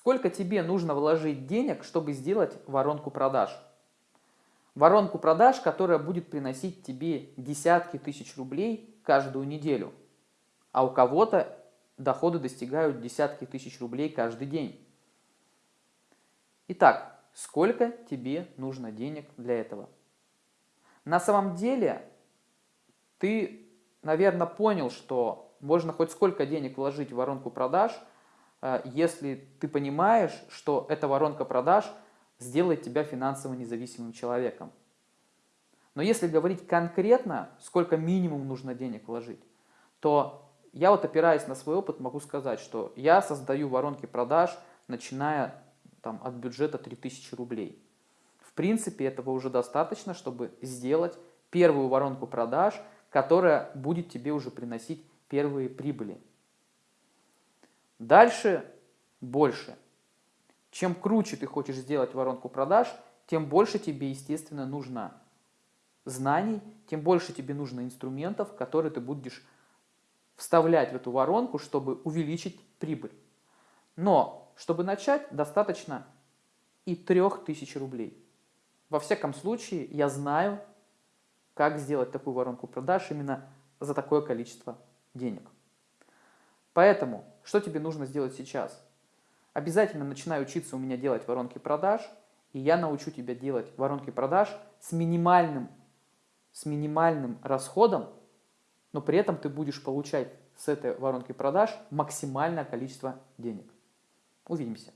Сколько тебе нужно вложить денег, чтобы сделать воронку продаж? Воронку продаж, которая будет приносить тебе десятки тысяч рублей каждую неделю. А у кого-то доходы достигают десятки тысяч рублей каждый день. Итак, сколько тебе нужно денег для этого? На самом деле, ты, наверное, понял, что можно хоть сколько денег вложить в воронку продаж, если ты понимаешь, что эта воронка продаж сделает тебя финансово независимым человеком. Но если говорить конкретно, сколько минимум нужно денег вложить, то я вот опираясь на свой опыт могу сказать, что я создаю воронки продаж, начиная там, от бюджета 3000 рублей. В принципе, этого уже достаточно, чтобы сделать первую воронку продаж, которая будет тебе уже приносить первые прибыли. Дальше больше. Чем круче ты хочешь сделать воронку продаж, тем больше тебе, естественно, нужно знаний, тем больше тебе нужно инструментов, которые ты будешь вставлять в эту воронку, чтобы увеличить прибыль. Но, чтобы начать, достаточно и 3000 рублей. Во всяком случае, я знаю, как сделать такую воронку продаж именно за такое количество денег. Поэтому, что тебе нужно сделать сейчас? Обязательно начинай учиться у меня делать воронки продаж, и я научу тебя делать воронки продаж с минимальным, с минимальным расходом, но при этом ты будешь получать с этой воронки продаж максимальное количество денег. Увидимся.